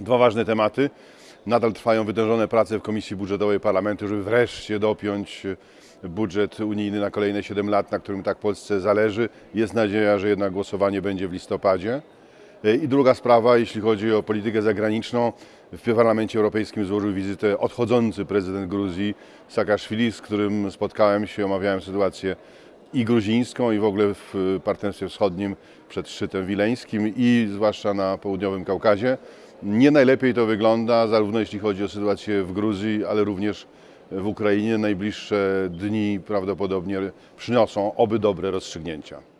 Dwa ważne tematy. Nadal trwają wytężone prace w Komisji Budżetowej Parlamentu, żeby wreszcie dopiąć budżet unijny na kolejne 7 lat, na którym tak Polsce zależy. Jest nadzieja, że jednak głosowanie będzie w listopadzie. I druga sprawa, jeśli chodzi o politykę zagraniczną, w Parlamencie Europejskim złożył wizytę odchodzący prezydent Gruzji Saakaszwili, z którym spotkałem się, omawiałem sytuację i gruzińską, i w ogóle w Partnerstwie Wschodnim przed szczytem wileńskim i zwłaszcza na południowym Kaukazie. Nie najlepiej to wygląda, zarówno jeśli chodzi o sytuację w Gruzji, ale również w Ukrainie. Najbliższe dni prawdopodobnie przyniosą oby dobre rozstrzygnięcia.